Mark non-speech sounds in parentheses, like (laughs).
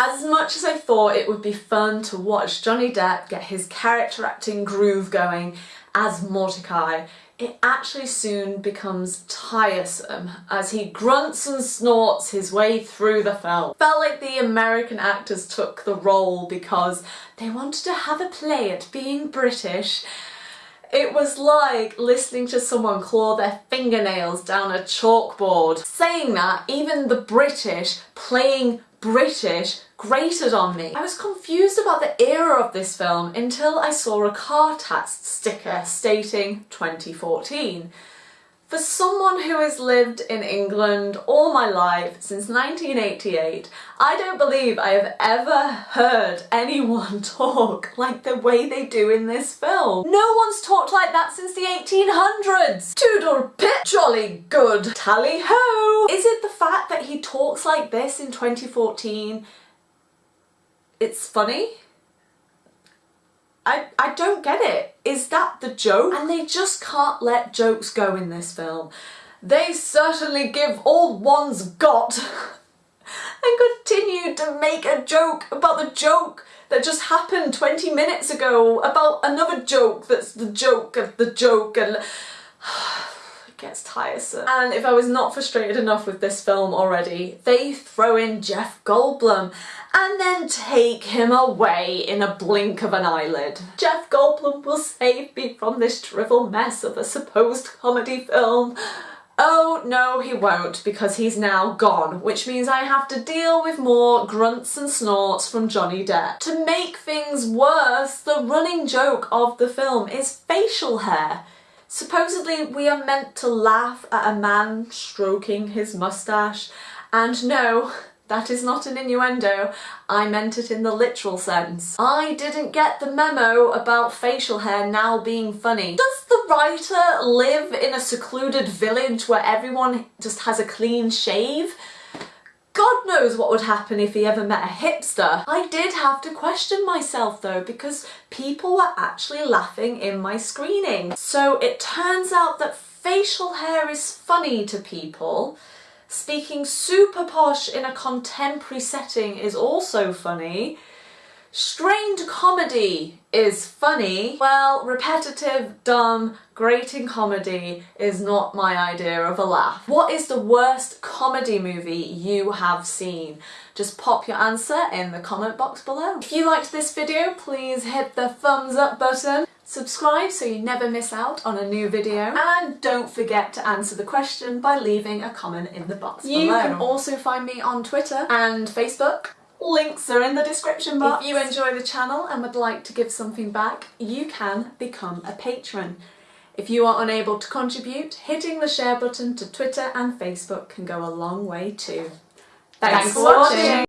As much as I thought it would be fun to watch Johnny Depp get his character acting groove going as Mortdecai, it actually soon becomes tiresome as he grunts and snorts his way through the film. Felt like the American actors took the role because they wanted to have a play at being British it was like listening to someone claw their fingernails down a chalkboard. Saying that, even the British playing British grated on me. I was confused about the era of this film until I saw a car tax sticker stating 2014. For someone who has lived in England all my life since 1988, I don't believe I have ever heard anyone (laughs) talk like the way they do in this film. No one's talked like that since the 1800s! Toodle pip, jolly good, tally ho! Is it the fact that he talks like this in 2014? It's funny? I, I don't get it. Is that the joke? And they just can't let jokes go in this film. They certainly give all one's got (laughs) and continue to make a joke about the joke that just happened 20 minutes ago about another joke that's the joke of the joke and (sighs) gets tiresome. And if I was not frustrated enough with this film already, they throw in Jeff Goldblum and then take him away in a blink of an eyelid. Jeff Goldblum will save me from this drivel mess of a supposed comedy film. Oh no he won't because he's now gone which means I have to deal with more grunts and snorts from Johnny Depp. To make things worse the running joke of the film is facial hair. Supposedly we are meant to laugh at a man stroking his moustache and no, that is not an innuendo, I meant it in the literal sense. I didn't get the memo about facial hair now being funny. Does the writer live in a secluded village where everyone just has a clean shave? God knows what would happen if he ever met a hipster. I did have to question myself though because people were actually laughing in my screening. So it turns out that facial hair is funny to people. Speaking super posh in a contemporary setting is also funny. Strained comedy is funny. Well, repetitive, dumb, grating comedy is not my idea of a laugh. What is the worst comedy movie you have seen? Just pop your answer in the comment box below. If you liked this video, please hit the thumbs up button. Subscribe so you never miss out on a new video and don't forget to answer the question by leaving a comment in the box you below. You can also find me on Twitter and Facebook Links are in the description box. If you enjoy the channel and would like to give something back, you can become a patron. If you are unable to contribute, hitting the share button to Twitter and Facebook can go a long way too. Thanks, Thanks for watching.